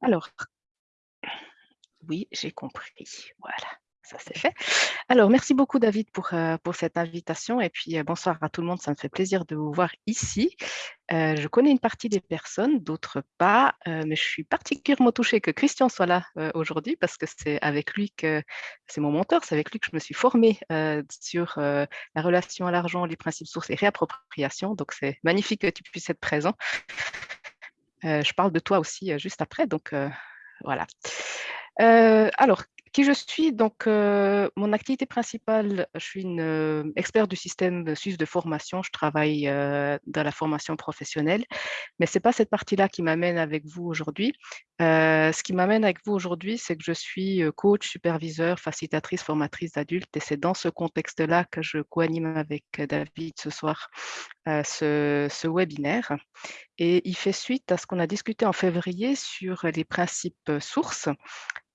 Alors, oui, j'ai compris. Voilà, ça c'est fait. Alors, merci beaucoup David pour, euh, cette invitation et puis euh, bonsoir à tout le monde, ça me fait plaisir de vous voir ici. Euh, je connais une partie des personnes, d'autres pas, mais je suis particulièrement touchée que Christian soit là aujourd'hui parce que c'est avec lui que, c'est mon mentor, c'est avec lui que je me suis formée sur la relation à l'argent, les principes sources et réappropriation, donc c'est magnifique que tu puisses être présent. Je parle de toi aussi juste après, donc voilà. alors, qui je suis Donc, mon activité principale, je suis une experte du système suisse de formation. Je travaille dans la formation professionnelle, mais ce n'est pas cette partie-là qui m'amène avec vous aujourd'hui. ce qui m'amène avec vous aujourd'hui, c'est que je suis coach, superviseur, facilitatrice, formatrice d'adultes, et c'est dans ce contexte-là que je co-anime avec David ce soir ce webinaire. Et il fait suite à ce qu'on a discuté en février sur les principes sources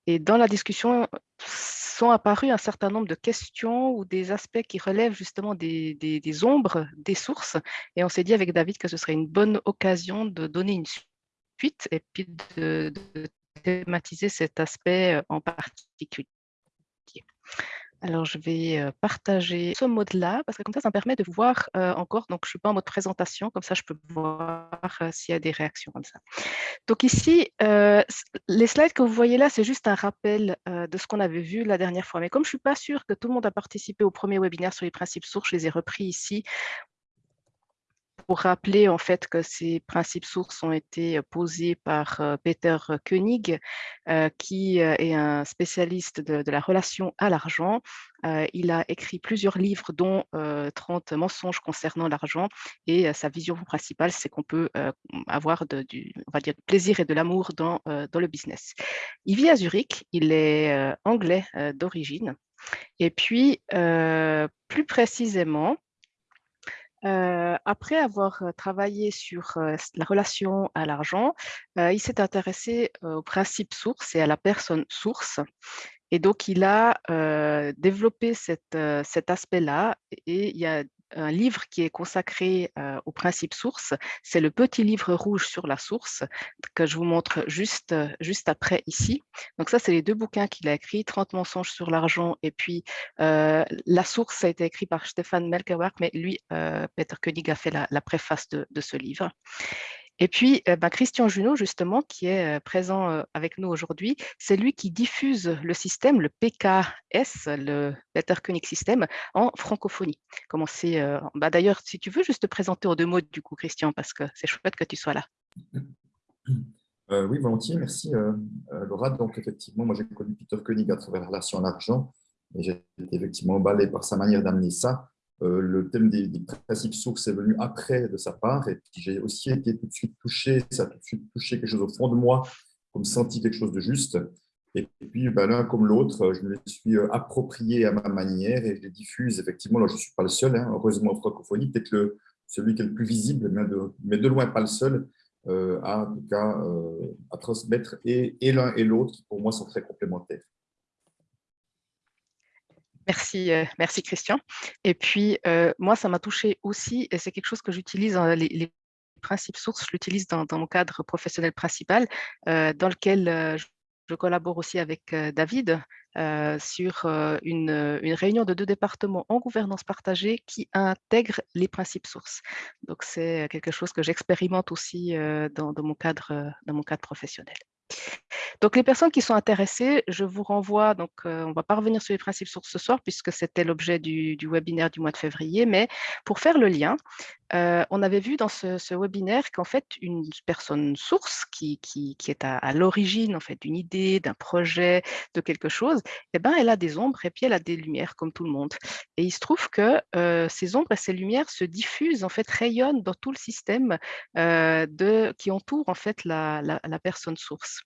et dans la discussion sont apparus un certain nombre de questions ou des aspects qui relèvent justement des, des, ombres des sources. Et on s'est dit avec David que ce serait une bonne occasion de donner une suite et puis de, de thématiser cet aspect en particulier. Alors, je vais partager ce mode-là, parce que comme ça, ça me permet de voir encore. Donc, je ne suis pas en mode présentation, comme ça, je peux voir s'il y a des réactions comme ça. Donc ici, les slides que vous voyez là, c'est juste un rappel de ce qu'on avait vu la dernière fois. Mais comme je ne suis pas sûre que tout le monde a participé au premier webinaire sur les principes sources, je les ai repris ici pour rappeler en fait que ces principes sources ont été posés par Peter Koenig, qui est un spécialiste de, la relation à l'argent. il a écrit plusieurs livres, dont 30 mensonges concernant l'argent. Et sa vision principale, c'est qu'on peut avoir du on va dire, plaisir et de l'amour dans, dans le business. Il vit à Zurich, il est anglais d'origine. Et puis, plus précisément, euh, après avoir euh, travaillé sur euh, la relation à l'argent, il s'est intéressé au principe source et à la personne source. Et donc, il a développé cet aspect-là et il y a un livre qui est consacré au principe source. C'est le petit livre rouge sur la source que je vous montre juste, juste après ici. Donc ça, c'est les deux bouquins qu'il a écrits, 30 mensonges sur l'argent et puis La source a été écrit par Stéphane Melkewerk, mais lui, Peter Koenig a fait la, préface de ce livre. Et puis, euh, bah, Christian Junot, justement, qui est euh, présent euh, avec nous aujourd'hui, c'est lui qui diffuse le système, le PKS, le Better Koenig System, en francophonie. bah, D'ailleurs, si tu veux juste te présenter en deux mots, du coup, Christian, parce que c'est chouette que tu sois là. oui, volontiers, merci Laura. Donc, effectivement, moi, j'ai connu Peter Koenig à travers la relation à l'argent, et j'ai été effectivement emballé par sa manière d'amener ça. Euh, le thème des, principes sources est venu après de sa part et j'ai aussi été tout de suite touché, ça a tout de suite touché quelque chose au fond de moi, comme senti quelque chose de juste. Et puis, ben, l'un comme l'autre, je me suis euh, approprié à ma manière et je les diffuse. Effectivement, là, je ne suis pas le seul, hein, heureusement en francophonie, peut-être celui qui est le plus visible, mais de, loin pas le seul, euh, à, en tout cas, à transmettre et, et l'un et l'autre, qui pour moi sont très complémentaires. Merci, euh, merci Christian. Et puis, euh, moi, ça m'a touché aussi, et c'est quelque chose que j'utilise, dans les, principes sources, je l'utilise dans, mon cadre professionnel principal, euh, dans lequel je, collabore aussi avec David sur une, réunion de deux départements en gouvernance partagée qui intègre les principes sources. Donc, c'est quelque chose que j'expérimente aussi dans, mon cadre, dans mon cadre professionnel. Donc, les personnes qui sont intéressées, je vous renvoie, donc euh, on ne va pas revenir sur les principes sources ce soir puisque c'était l'objet du, webinaire du mois de février, mais pour faire le lien, euh, on avait vu dans ce, webinaire qu'en fait, une personne source qui, est à, l'origine en fait, d'une idée, d'un projet, de quelque chose, eh ben, elle a des ombres et puis elle a des lumières comme tout le monde. Et il se trouve que euh, ces ombres et ces lumières se diffusent, en fait, rayonnent dans tout le système qui entoure en fait la personne source.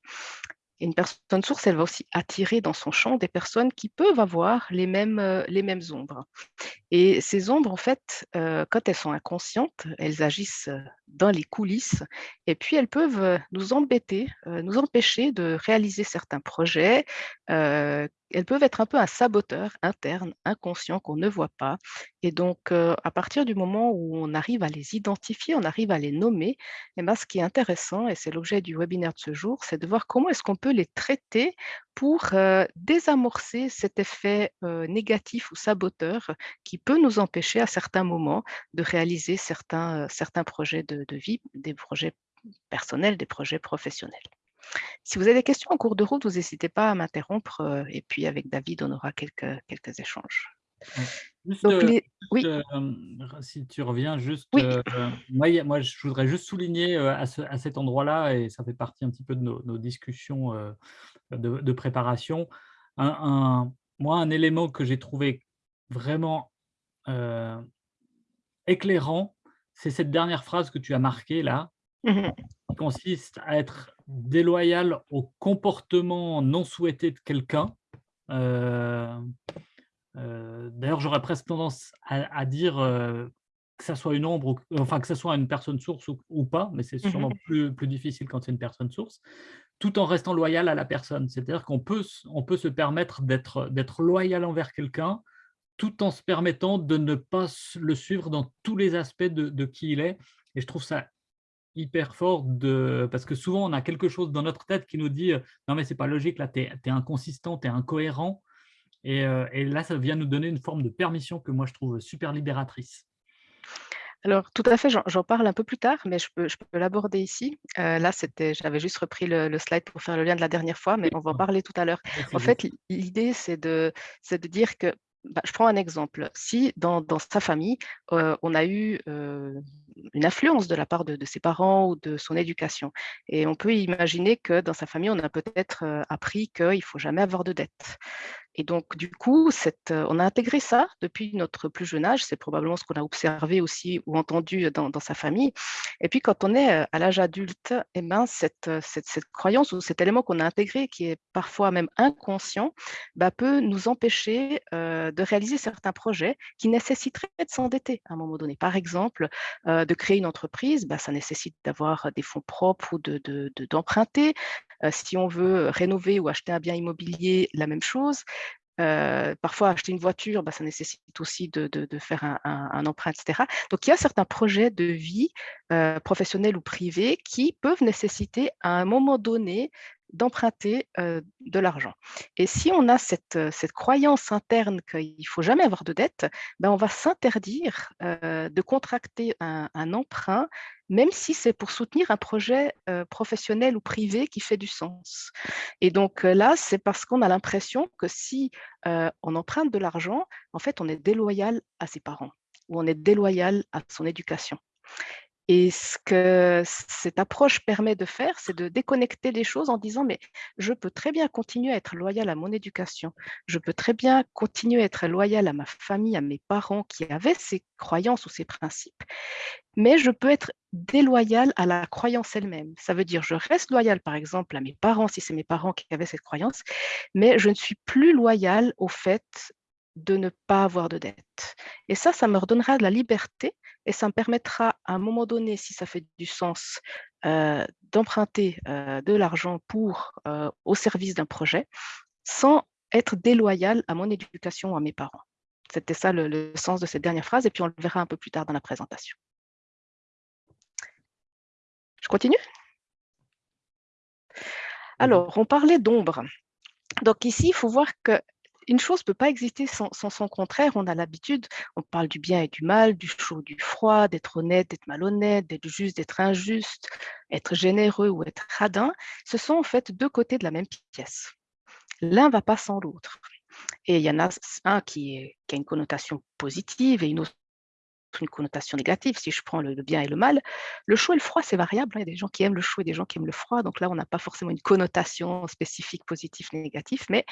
Une personne source, elle va aussi attirer dans son champ des personnes qui peuvent avoir les mêmes, les mêmes ombres. Et ces ombres, en fait, euh, quand elles sont inconscientes, elles agissent euh, dans les coulisses et puis elles peuvent euh, nous embêter, nous empêcher de réaliser certains projets. elles peuvent être un peu un saboteur interne, inconscient, qu'on ne voit pas. Et donc, à partir du moment où on arrive à les identifier, on arrive à les nommer, et eh ben, ce qui est intéressant, et c'est l'objet du webinaire de ce jour, c'est de voir comment est-ce qu'on peut les traiter pour désamorcer cet effet négatif ou saboteur qui peut nous empêcher à certains moments de réaliser certains, certains projets de, vie, des projets personnels, des projets professionnels. Si vous avez des questions en cours de route, vous n'hésitez pas à m'interrompre et puis avec David, on aura quelques, quelques échanges. Oui. si tu reviens, juste, moi, moi, je voudrais juste souligner à, cet endroit-là, et ça fait partie un petit peu de nos, discussions de, préparation, un, moi, un élément que j'ai trouvé vraiment éclairant, c'est cette dernière phrase que tu as marquée là, mmh qui consiste à être déloyal au comportement non souhaité de quelqu'un. D'ailleurs, j'aurais presque tendance à, dire que ça soit une ombre, enfin que ça soit une personne source ou, pas, mais c'est mmh sûrement plus, plus difficile quand c'est une personne source, tout en restant loyal à la personne. C'est-à-dire qu'on peut, on peut se permettre d'être loyal envers quelqu'un, tout en se permettant de ne pas le suivre dans tous les aspects de, qui il est. Et je trouve ça hyper fort, de, parce que souvent on a quelque chose dans notre tête qui nous dit « non mais c'est pas logique, là tu es, es, inconsistant, tu es incohérent ». Et, là, ça vient nous donner une forme de permission que moi, je trouve super libératrice. Alors, tout à fait, j'en parle un peu plus tard, mais je peux, je peux l'aborder ici. Euh, là, j'avais juste repris le, slide pour faire le lien de la dernière fois, mais on va en parler tout à l'heure. En fait, l'idée, c'est de, de dire que, bah, je prends un exemple. Si dans, dans sa famille, euh, on a eu euh, une influence de la part de, de, ses parents ou de son éducation, et on peut imaginer que dans sa famille, on a peut-être appris qu'il ne faut jamais avoir de dettes. Et donc, du coup, cette, on a intégré ça depuis notre plus jeune âge. C'est probablement ce qu'on a observé aussi ou entendu dans, sa famille. Et puis, quand on est à l'âge adulte, eh ben, cette, croyance ou cet élément qu'on a intégré, qui est parfois même inconscient, bah, peut nous empêcher de réaliser certains projets qui nécessiteraient de s'endetter à un moment donné. Par exemple, de créer une entreprise, bah, ça nécessite d'avoir des fonds propres ou d'emprunter. De, de, si on veut rénover ou acheter un bien immobilier, la même chose. Parfois, acheter une voiture, bah, ça nécessite aussi de, faire un, emprunt, etc. Donc, il y a certains projets de vie, professionnels ou privés, qui peuvent nécessiter à un moment donné d'emprunter de l'argent. Et si on a cette, cette croyance interne qu'il ne faut jamais avoir de dette, ben on va s'interdire de contracter un, emprunt même si c'est pour soutenir un projet professionnel ou privé qui fait du sens. Et donc là, c'est parce qu'on a l'impression que si on emprunte de l'argent, en fait, on est déloyal à ses parents ou on est déloyal à son éducation. Et ce que cette approche permet de faire, c'est de déconnecter les choses en disant, mais je peux très bien continuer à être loyal à mon éducation, je peux très bien continuer à être loyal à ma famille, à mes parents qui avaient ces croyances ou ces principes, mais je peux être déloyal à la croyance elle-même. Ça veut dire, je reste loyal, par exemple, à mes parents, si c'est mes parents qui avaient cette croyance, mais je ne suis plus loyal au fait de ne pas avoir de dette. Et ça, ça me redonnera de la liberté et ça me permettra à un moment donné, si ça fait du sens, euh, d'emprunter euh, de l'argent pour euh, au service d'un projet sans être déloyal à mon éducation ou à mes parents. C'était ça le, sens de cette dernière phrase et puis on le verra un peu plus tard dans la présentation. Je continue? Alors, on parlait d'ombre. Donc ici, il faut voir que une chose ne peut pas exister sans, son contraire. On a l'habitude, on parle du bien et du mal, du chaud, du froid, d'être honnête, d'être malhonnête, d'être juste, d'être injuste, être généreux ou être radin. Ce sont en fait deux côtés de la même pièce. L'un ne va pas sans l'autre. Et il y en a un qui, qui, a une connotation positive et une autre une connotation négative, si je prends le, bien et le mal. Le chaud et le froid, c'est variable. Hein. Il y a des gens qui aiment le chaud et des gens qui aiment le froid. Donc là, on n'a pas forcément une connotation spécifique positif, négatif. Mais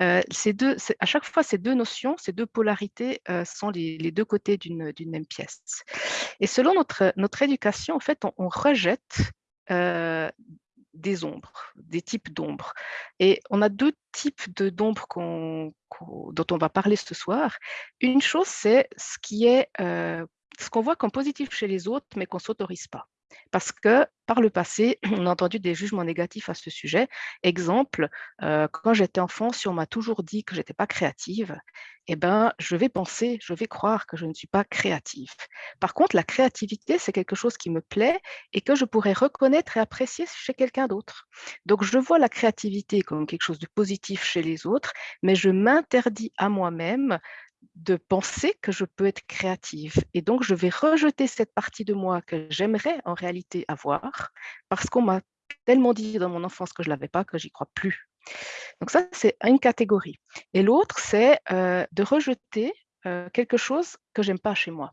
euh, deux, à chaque fois, ces deux notions, ces deux polarités euh, sont les, deux côtés d'une même pièce. Et selon notre, notre éducation, en fait, on, rejette euh, des ombres, des types d'ombres. Et on a deux types d'ombres dont on va parler ce soir. Une chose, c'est ce qui est euh, ce qu'on voit comme positif chez les autres, mais qu'on ne s'autorise pas. Parce que par le passé, on a entendu des jugements négatifs à ce sujet. Exemple, euh, quand j'étais enfant, si on m'a toujours dit que je n'étais pas créative, eh ben, je vais penser, je vais croire que je ne suis pas créative. Par contre, la créativité, c'est quelque chose qui me plaît et que je pourrais reconnaître et apprécier chez quelqu'un d'autre. Donc, je vois la créativité comme quelque chose de positif chez les autres, mais je m'interdis à moi-même de penser que je peux être créative. Et donc, je vais rejeter cette partie de moi que j'aimerais en réalité avoir parce qu'on m'a tellement dit dans mon enfance que je ne l'avais pas que j'y crois plus. Donc ça, c'est une catégorie. Et l'autre, c'est euh, de rejeter euh, quelque chose que j'aime pas chez moi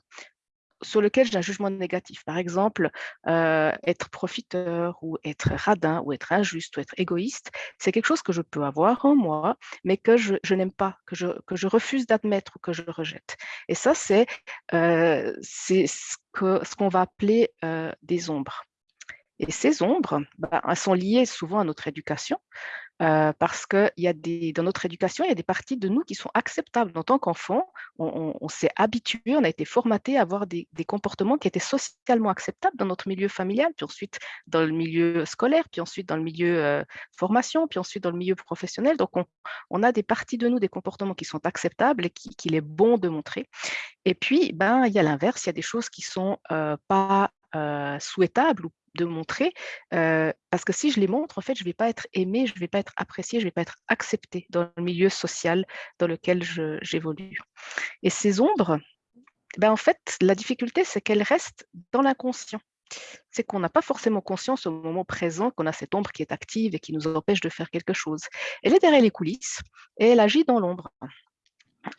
sur lequel j'ai un jugement négatif. Par exemple, euh, être profiteur ou être radin ou être injuste ou être égoïste, c'est quelque chose que je peux avoir en moi, mais que je, n'aime pas, que je, que je refuse d'admettre ou que je rejette. Et ça, c'est euh, ce qu'on va appeler euh, des ombres. Et ces ombres, bah, elles sont liées souvent à notre éducation. Euh, parce que dans notre éducation, il y a des parties de nous qui sont acceptables. En tant qu'enfant, on, s'est habitué, on a été formaté à avoir des, comportements qui étaient socialement acceptables dans notre milieu familial, puis ensuite dans le milieu scolaire, puis ensuite dans le milieu euh, formation, puis ensuite dans le milieu professionnel. Donc, on, a des parties de nous, des comportements qui sont acceptables et qu'il est bon de montrer. Et puis, ben, il y a l'inverse, il y a des choses qui sont euh, pas souhaitables ou de montrer, parce que si je les montre, en fait, je ne vais pas être aimée, je ne vais pas être appréciée, je ne vais pas être acceptée dans le milieu social dans lequel j'évolue. Et ces ombres, ben, en fait, la difficulté, c'est qu'elles restent dans l'inconscient. C'est qu'on n'a pas forcément conscience au moment présent qu'on a cette ombre qui est active et qui nous empêche de faire quelque chose. Elle est derrière les coulisses et elle agit dans l'ombre.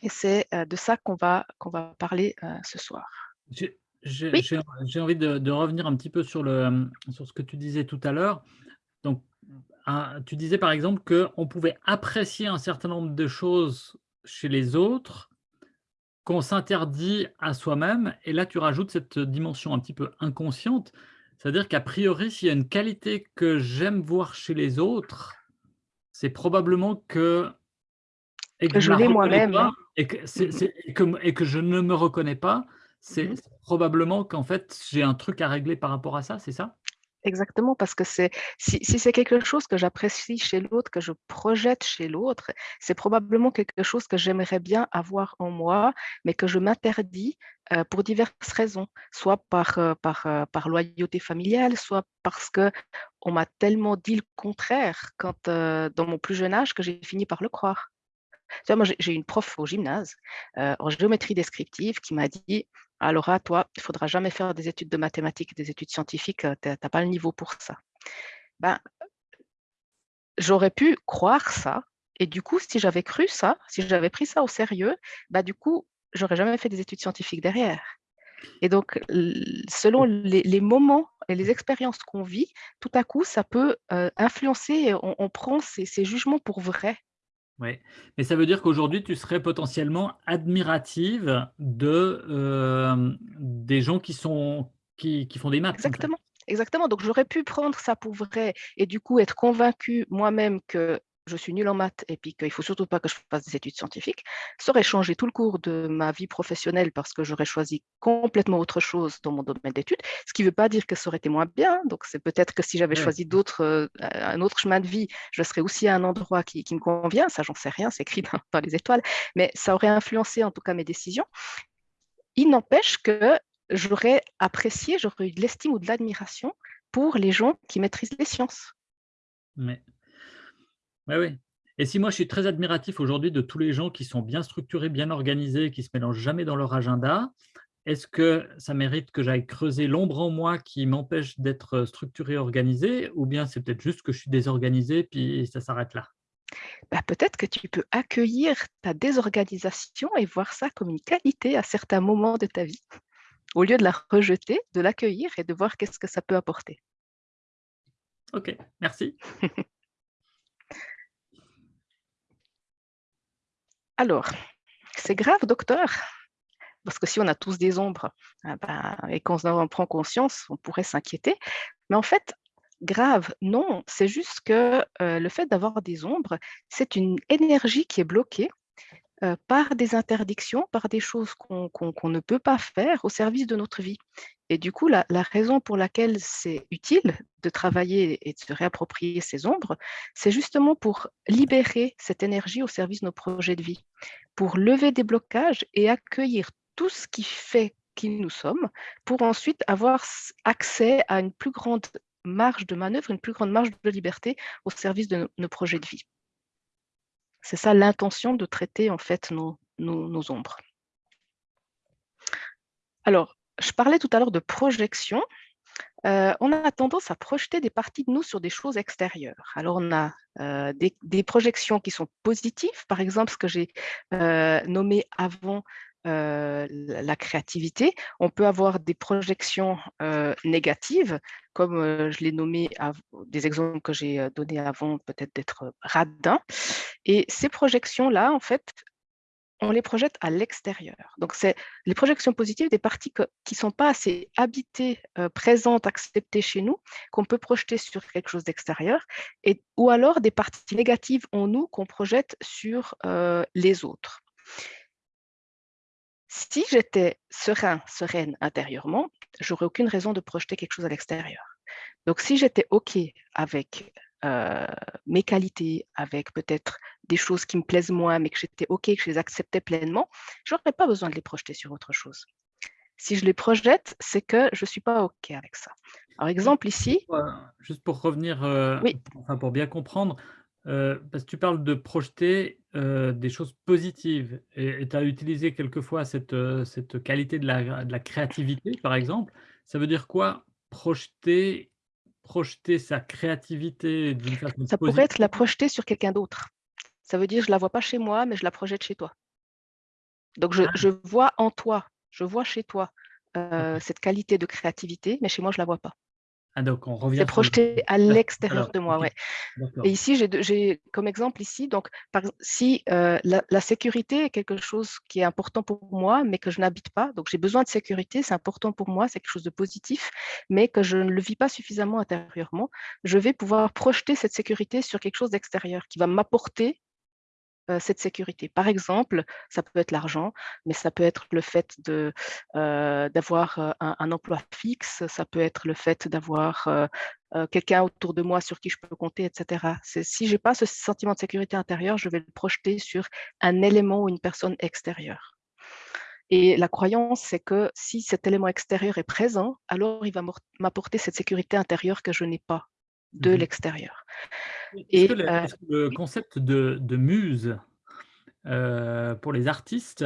Et c'est de ça qu'on va, qu'on va parler ce soir. J'ai envie de, revenir un petit peu sur, le, sur ce que tu disais tout à l'heure. Donc, tu disais par exemple qu'on pouvait apprécier un certain nombre de choses chez les autres qu'on s'interdit à soi-même. Et là, tu rajoutes cette dimension un petit peu inconsciente. C'est-à-dire qu'a priori, s'il y a une qualité que j'aime voir chez les autres, c'est probablement que, et que, je l'ai moi-même. Et que je ne me reconnais pas, c'est mmh probablement qu'en fait, j'ai un truc à régler par rapport à ça, c'est ça? Exactement, parce que c'est si, c'est quelque chose que j'apprécie chez l'autre, que je projette chez l'autre, c'est probablement quelque chose que j'aimerais bien avoir en moi, mais que je m'interdis pour diverses raisons, soit par, par, par loyauté familiale, soit parce que on m'a tellement dit le contraire quand, dans mon plus jeune âge que j'ai fini par le croire. Tu vois, moi, j'ai une prof au gymnase en géométrie descriptive qui m'a dit alors, à toi, il faudra jamais faire des études de mathématiques, des études scientifiques, tu n'as pas le niveau pour ça. Ben, J'aurais pu croire ça, et du coup, si j'avais cru ça, si j'avais pris ça au sérieux, ben, du coup, j'aurais jamais fait des études scientifiques derrière. Et donc, selon les, moments et les expériences qu'on vit, tout à coup, ça peut influencer, on, prend ces, ces, jugements pour vrai. Mais ça veut dire qu'aujourd'hui, tu serais potentiellement admirative de, euh, des gens qui, sont, qui, qui font des maths. Exactement. Exactement. Donc, j'aurais pu prendre ça pour vrai et du coup être convaincue moi-même que je suis nulle en maths et puis qu'il ne faut surtout pas que je fasse des études scientifiques, ça aurait changé tout le cours de ma vie professionnelle parce que j'aurais choisi complètement autre chose dans mon domaine d'études, ce qui ne veut pas dire que ça aurait été moins bien. Donc, c'est peut-être que si j'avais choisi d'autres, euh, un autre chemin de vie, je serais aussi à un endroit qui, me convient. Ça, j'en sais rien, c'est écrit dans, les étoiles, mais ça aurait influencé en tout cas mes décisions. Il n'empêche que j'aurais apprécié, j'aurais eu de l'estime ou de l'admiration pour les gens qui maîtrisent les sciences. Mais oui, oui. Et si moi, je suis très admiratif aujourd'hui de tous les gens qui sont bien structurés, bien organisés, qui ne se mélangent jamais dans leur agenda, est-ce que ça mérite que j'aille creuser l'ombre en moi qui m'empêche d'être structuré, organisé, ou bien c'est peut-être juste que je suis désorganisé, puis ça s'arrête là? Bah, Peut-être que tu peux accueillir ta désorganisation et voir ça comme une qualité à certains moments de ta vie, au lieu de la rejeter, de l'accueillir et de voir qu'est-ce que ça peut apporter. Ok, merci. Alors, c'est grave, docteur, parce que si on a tous des ombres ah ben, et qu'on en prend conscience, on pourrait s'inquiéter. Mais en fait, grave. Non, c'est juste que le fait d'avoir des ombres, c'est une énergie qui est bloquée par des interdictions, par des choses qu'on ne peut pas faire au service de notre vie. Et du coup, la, raison pour laquelle c'est utile de travailler et de se réapproprier ces ombres, c'est justement pour libérer cette énergie au service de nos projets de vie, pour lever des blocages et accueillir tout ce qui fait qui nous sommes, pour ensuite avoir accès à une plus grande marge de manœuvre, une plus grande marge de liberté au service de nos projets de vie. C'est ça l'intention de traiter en fait nos, ombres. Alors, je parlais tout à l'heure de projection. Euh, on a tendance à projeter des parties de nous sur des choses extérieures. Alors, on a euh, des, projections qui sont positives, par exemple, ce que j'ai euh, nommé avant la créativité. On peut avoir des projections négatives, comme je l'ai nommé, des exemples que j'ai donnés avant, peut-être d'être radin. Et ces projections-là, en fait, on les projette à l'extérieur. Donc, c'est les projections positives des parties qui ne sont pas assez habitées, présentes, acceptées chez nous, qu'on peut projeter sur quelque chose d'extérieur, ou alors des parties négatives en nous qu'on projette sur les autres. Si j'étais serein, sereine intérieurement, j'aurais aucune raison de projeter quelque chose à l'extérieur. Donc, si j'étais OK avec euh, mes qualités, avec peut-être des choses qui me plaisent moins, mais que j'étais OK, que je les acceptais pleinement, je n'aurais pas besoin de les projeter sur autre chose. Si je les projette, c'est que je ne suis pas OK avec ça. Par exemple, ici… Juste pour revenir, euh, pour bien comprendre, euh, parce que tu parles de projeter euh, des choses positives et tu as utilisé quelquefois cette, euh, cette qualité de la, de la créativité, par exemple. Ça veut dire quoi projeter, projeter sa créativité d'une façon Ça pourrait être la projeter sur quelqu'un d'autre. Ça veut dire je ne la vois pas chez moi, mais je la projette chez toi. Donc je, ah. je vois en toi, je vois chez toi cette qualité de créativité, mais chez moi je ne la vois pas. Ah, donc on revient. C'est projeté à l'extérieur de moi, ouais. Et ici, j'ai comme exemple ici, donc par, si euh, la, sécurité est quelque chose qui est important pour moi, mais que je n'habite pas, donc j'ai besoin de sécurité, c'est important pour moi, c'est quelque chose de positif, mais que je ne le vis pas suffisamment intérieurement, je vais pouvoir projeter cette sécurité sur quelque chose d'extérieur qui va m'apporter cette sécurité. Par exemple, ça peut être l'argent, mais ça peut être le fait euh, d'avoir euh, un, emploi fixe, ça peut être le fait d'avoir quelqu'un autour de moi sur qui je peux compter, etc. Si je n'ai pas ce sentiment de sécurité intérieure, je vais le projeter sur un élément ou une personne extérieure. Et la croyance, c'est que si cet élément extérieur est présent, alors il va m'apporter cette sécurité intérieure que je n'ai pas de mmh l'extérieur. Et euh le concept de, muse euh, pour les artistes,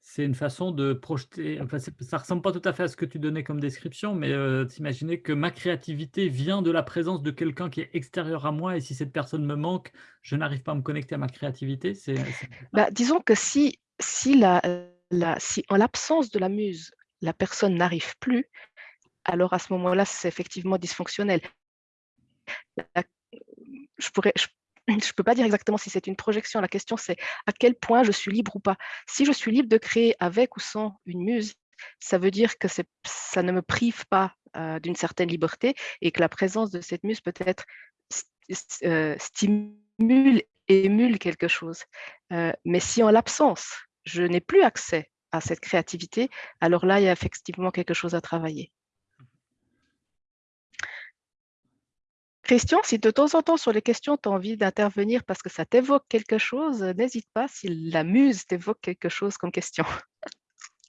c'est une façon de projeter, enfin, ça ressemble pas tout à fait à ce que tu donnais comme description, mais euh, t'imaginer que ma créativité vient de la présence de quelqu'un qui est extérieur à moi et si cette personne me manque, je n'arrive pas à me connecter à ma créativité. Bah, disons que si, si, la, si en l'absence de la muse, la personne n'arrive plus, alors à ce moment-là, c'est effectivement dysfonctionnel je pourrais, je peux pas dire exactement si c'est une projection. La question, c'est à quel point je suis libre ou pas. Si je suis libre de créer avec ou sans une muse, ça veut dire que ça ne me prive pas euh, d'une certaine liberté et que la présence de cette muse peut-être euh, stimule, émule quelque chose. Euh, mais si en l'absence, je n'ai plus accès à cette créativité, alors là, il y a effectivement quelque chose à travailler. Christian, si de temps en temps sur les questions, tu as envie d'intervenir parce que ça t'évoque quelque chose, n'hésite pas si la muse t'évoque quelque chose comme question.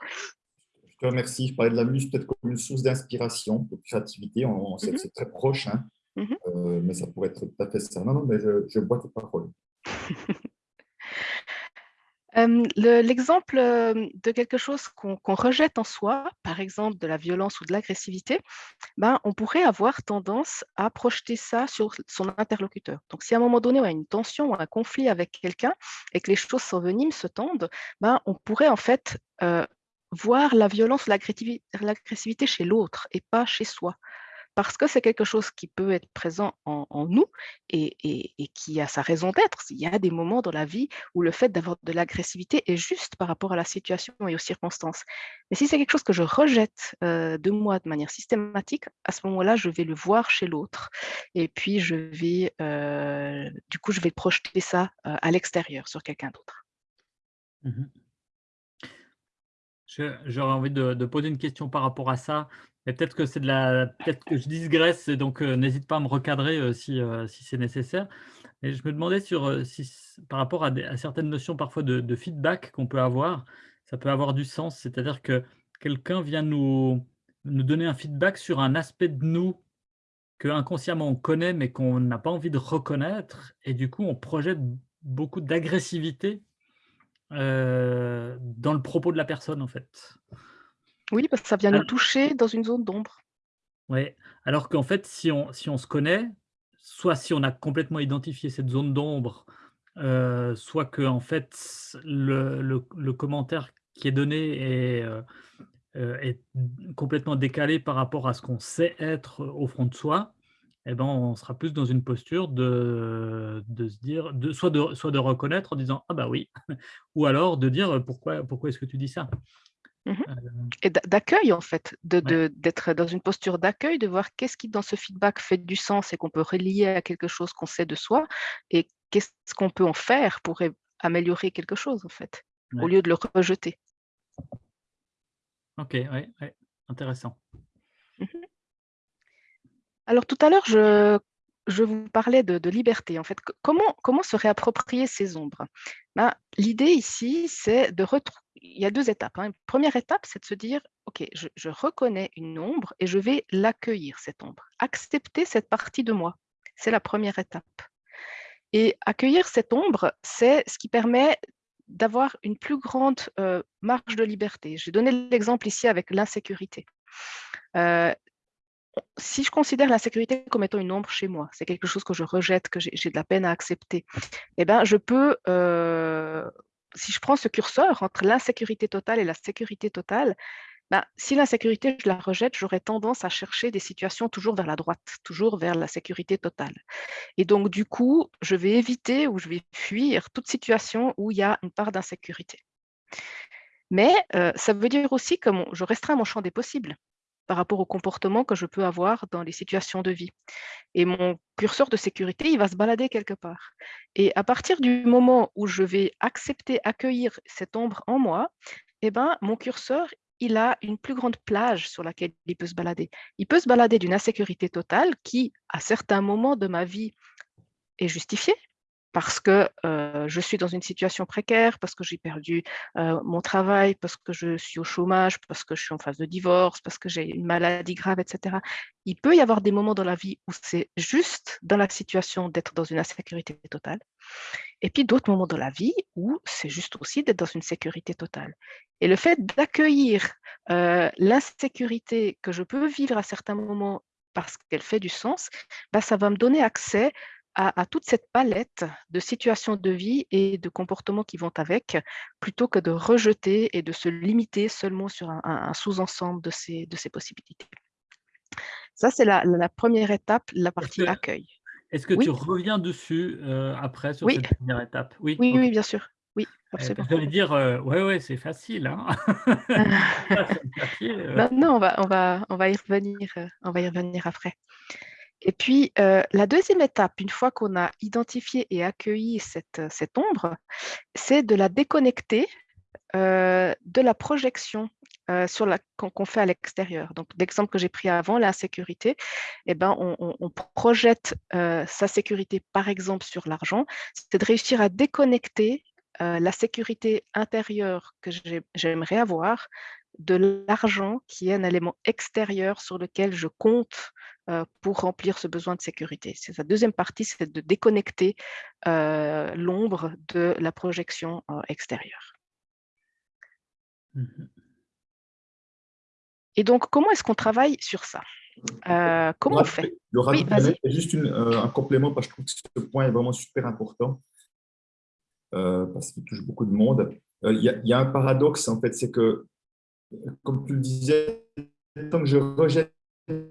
Je te remercie. Je parlais de la muse peut-être comme une source d'inspiration, de créativité. On, sait que mhm. c'est très proche, hein. mhm. euh, mais ça pourrait être tout à fait ça. Non, non, mais je, je bois tes paroles. L'exemple de quelque chose qu'on rejette en soi, par exemple de la violence ou de l'agressivité, ben, on pourrait avoir tendance à projeter ça sur son interlocuteur. Donc, si à un moment donné, on a une tension ou un conflit avec quelqu'un et que les choses s'enveniment, se tendent, ben, on pourrait en fait voir la violence ou l'agressivité chez l'autre et pas chez soi. Parce que c'est quelque chose qui peut être présent en, nous et, qui a sa raison d'être. Il y a des moments dans la vie où le fait d'avoir de l'agressivité est juste par rapport à la situation et aux circonstances. Mais si c'est quelque chose que je rejette euh, de moi de manière systématique, à ce moment-là, je vais le voir chez l'autre. Et puis, je vais, euh, du coup, je vais projeter ça euh, à l'extérieur sur quelqu'un d'autre. Mmh j'aurais envie de, poser une question par rapport à ça. Et peut-être que c'est de la, peut-être que je digresse, et donc n'hésite pas à me recadrer si, si c'est nécessaire. Et je me demandais sur si, par rapport à, certaines notions parfois de, de feedback qu'on peut avoir, ça peut avoir du sens. C'est-à-dire que quelqu'un vient nous, nous donner un feedback sur un aspect de nous que inconsciemment on connaît, mais qu'on n'a pas envie de reconnaître, et du coup on projette beaucoup d'agressivité dans le propos de la personne, en fait. Oui, parce que ça vient nous toucher dans une zone d'ombre. Oui, alors qu'en fait, si on, si on se connaît, soit si on a complètement identifié cette zone d'ombre, soit que en fait, le, le, commentaire qui est donné est, est complètement décalé par rapport à ce qu'on sait être au fond de soi, eh ben, on sera plus dans une posture de, de se dire, de, soit, de, soit de reconnaître en disant Ah bah oui, ou alors de dire Pourquoi, pourquoi est-ce que tu dis ça? Mmh euh, Et d'accueil en fait, d'être dans une posture d'accueil, de voir qu'est-ce qui dans ce feedback fait du sens et qu'on peut relier à quelque chose qu'on sait de soi et qu'est-ce qu'on peut en faire pour améliorer quelque chose en fait, au lieu de le rejeter. Ok, oui, intéressant. Alors tout à l'heure, je, vous parlais de, liberté. En fait, comment, se réapproprier ces ombres? Ben, L'idée ici, c'est de retrouver. Il y a deux étapes. Hein. Première étape, c'est de se dire, OK, je, je reconnais une ombre et je vais l'accueillir, cette ombre. Accepter cette partie de moi. C'est la première étape. Et accueillir cette ombre, c'est ce qui permet d'avoir une plus grande euh, marge de liberté. J'ai donné l'exemple ici avec l'insécurité. Euh, si je considère l'insécurité comme étant une ombre chez moi, c'est quelque chose que je rejette, que j'ai de la peine à accepter, eh ben, je peux, euh, si je prends ce curseur entre l'insécurité totale et la sécurité totale, ben, si l'insécurité, je la rejette, j'aurais tendance à chercher des situations toujours vers la droite, toujours vers la sécurité totale. Et donc, du coup, je vais éviter ou je vais fuir toute situation où il y a une part d'insécurité. Mais euh, ça veut dire aussi que je restreins mon champ des possibles par rapport au comportement que je peux avoir dans les situations de vie. Et mon curseur de sécurité, il va se balader quelque part. Et à partir du moment où je vais accepter, accueillir cette ombre en moi, eh ben, mon curseur, il a une plus grande plage sur laquelle il peut se balader. Il peut se balader d'une insécurité totale qui, à certains moments de ma vie, est justifiée, parce que je suis dans une situation précaire, parce que j'ai perdu mon travail, parce que je suis au chômage, parce que je suis en phase de divorce, parce que j'ai une maladie grave, etc. Il peut y avoir des moments dans la vie où c'est juste dans la situation d'être dans une insécurité totale, et puis d'autres moments dans la vie où c'est juste aussi d'être dans une sécurité totale. Et le fait d'accueillir l'insécurité que je peux vivre à certains moments parce qu'elle fait du sens, bah, ça va me donner accès à, toute cette palette de situations de vie et de comportements qui vont avec, plutôt que de rejeter et de se limiter seulement sur un, sous-ensemble de ces, de ces possibilités. Ça, c'est la, première étape, la partie accueil. Est-ce que tu reviens dessus euh, après sur cette première étape? Oui, oui, oui, bien sûr. Oui, euh, absolument. je vais dire, euh, ouais, ouais, c'est facile. Hein non, on va, on, va, on, va y revenir, on va y revenir après. Et puis, euh, la deuxième étape, une fois qu'on a identifié et accueilli cette, euh, cette ombre, c'est de la déconnecter euh, de la projection qu'on, fait à l'extérieur. Donc, l'exemple que j'ai pris avant, l'insécurité, eh ben, on, projette sa sécurité, par exemple, sur l'argent. C'est de réussir à déconnecter la sécurité intérieure que j'aimerais avoir de l'argent qui est un élément extérieur sur lequel je compte euh, pour remplir ce besoin de sécurité. C'est sa deuxième partie, c'est de déconnecter euh, l'ombre de la projection euh, extérieure. Mmh Et donc, comment est-ce qu'on travaille sur ça? Comment on fait? oui, juste un complément parce que je trouve que ce point est vraiment super important parce qu'il touche beaucoup de monde. Il y, y, a un paradoxe, en fait, c'est que, comme tu le disais, tant que je rejette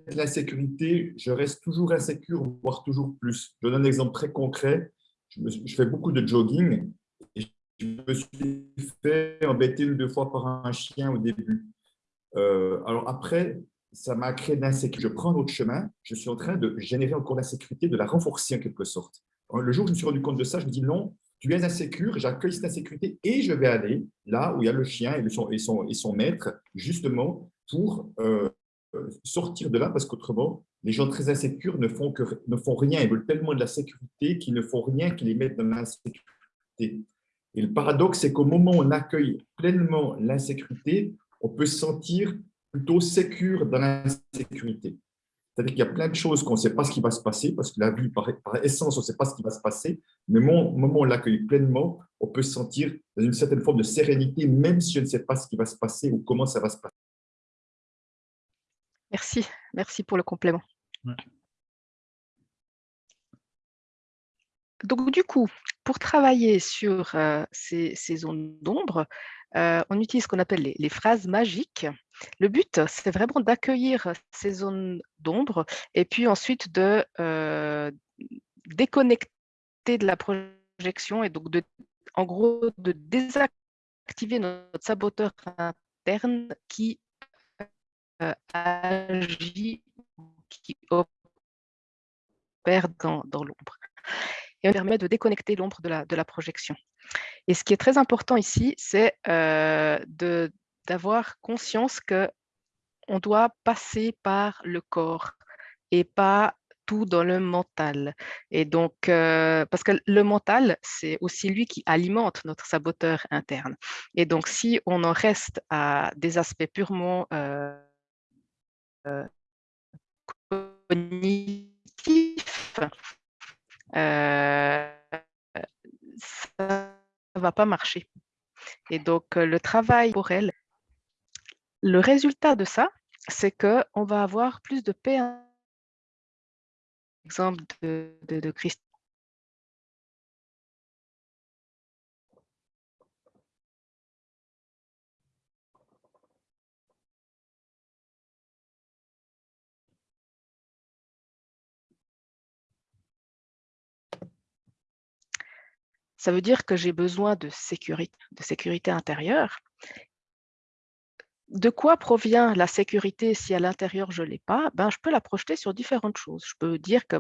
l'insécurité, je reste toujours insécure, voire toujours plus. Je donne un exemple très concret. Je, fais beaucoup de jogging et je me suis fait embêter une ou deux fois par un chien au début. Euh, alors après, ça m'a créé de l'insécurité. Je prends autre chemin, je suis en train de générer encore l'insécurité, de la renforcer en quelque sorte. Le jour où je me suis rendu compte de ça, je me dis non, tu es insécure, j'accueille cette insécurité et je vais aller là où il y a le chien et son, et son, et son maître, justement pour euh, sortir de là, parce qu'autrement, les gens très insécures ne font, que, ne font rien, ils veulent tellement de la sécurité qu'ils ne font rien qui les mettent dans l'insécurité. Et le paradoxe, c'est qu'au moment où on accueille pleinement l'insécurité, on peut se sentir plutôt sécure dans l'insécurité. C'est-à-dire qu'il y a plein de choses qu'on ne sait pas ce qui va se passer, parce que la vie, par, essence, on ne sait pas ce qui va se passer, mais au moment où on l'accueille pleinement, on peut se sentir dans une certaine forme de sérénité, même si on ne sait pas ce qui va se passer ou comment ça va se passer. Merci, merci pour le complément. Donc, du coup, pour travailler sur euh, ces, zones d'ombre, euh, on utilise ce qu'on appelle les, phrases magiques. Le but, c'est vraiment d'accueillir ces zones d'ombre et puis ensuite de euh, déconnecter de la projection et donc, de, en gros, de désactiver notre saboteur interne qui euh, agit, qui opère dans, l'ombre. Et on permet de déconnecter l'ombre de la, de projection. Et ce qui est très important ici, c'est euh, d'avoir conscience que on doit passer par le corps et pas tout dans le mental. Et donc, euh, parce que le mental, c'est aussi lui qui alimente notre saboteur interne. Et donc, si on en reste à des aspects purement euh, cognitif, euh, ça ne va pas marcher. Et donc, le travail pour elle, le résultat de ça, c'est qu'on va avoir plus de paix. Exemple de, de, de Christ ça veut dire que j'ai besoin de sécurité, de sécurité intérieure. De quoi provient la sécurité si à l'intérieur je ne l'ai pas? Ben, Je peux la projeter sur différentes choses. Je peux dire que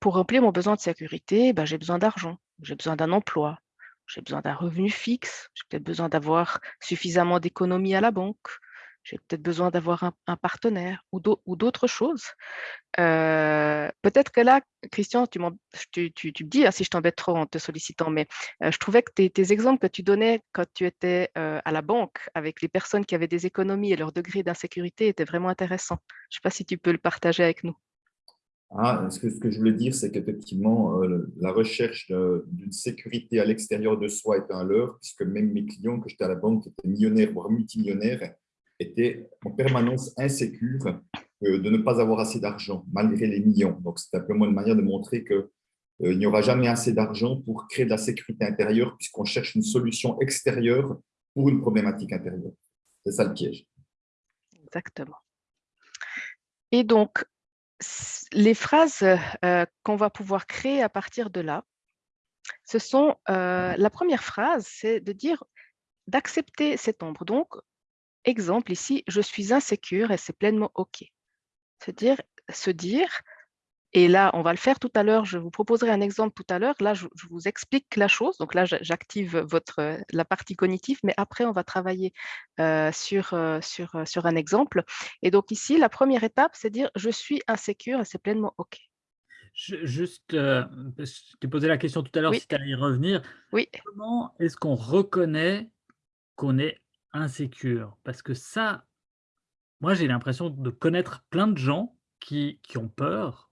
pour remplir mon besoin de sécurité, ben, j'ai besoin d'argent, j'ai besoin d'un emploi, j'ai besoin d'un revenu fixe, j'ai peut-être besoin d'avoir suffisamment d'économies à la banque, j'ai peut-être besoin d'avoir un, partenaire ou d'autres choses. Euh, peut-être que là, Christian, tu, tu, me dis hein, si je t'embête trop en te sollicitant, mais euh, je trouvais que tes, exemples que tu donnais quand tu étais euh, à la banque avec les personnes qui avaient des économies et leur degré d'insécurité étaient vraiment intéressants. Je ne sais pas si tu peux le partager avec nous. Ah, ce, que, je voulais dire, c'est qu'effectivement, la recherche d'une sécurité à l'extérieur de soi est un leurre, puisque même mes clients que j'étais à la banque étaient millionnaires, voire multimillionnaires, était en permanence insécure de ne pas avoir assez d'argent, malgré les millions. Donc, c'est simplement une manière de montrer qu'il euh, n'y aura jamais assez d'argent pour créer de la sécurité intérieure, puisqu'on cherche une solution extérieure pour une problématique intérieure. C'est ça le piège. Exactement. Et donc, les phrases euh, qu'on va pouvoir créer à partir de là, ce sont, euh, la première phrase, c'est de dire, d'accepter cette ombre. Donc, Exemple ici, je suis insécure et c'est pleinement OK. Se dire, se dire, et là, on va le faire tout à l'heure, je vous proposerai un exemple tout à l'heure. Là, je, vous explique la chose. Donc là, j'active votre la partie cognitive, mais après, on va travailler euh, sur, euh, sur, euh, sur un exemple. Et donc ici, la première étape, c'est dire je suis insécure et c'est pleinement OK. juste, je t'ai posé la question tout à l'heure si tu allais y revenir. Oui. Comment est-ce qu'on reconnaît qu'on est insécure parce que ça, moi, j'ai l'impression de connaître plein de gens qui qui ont peur,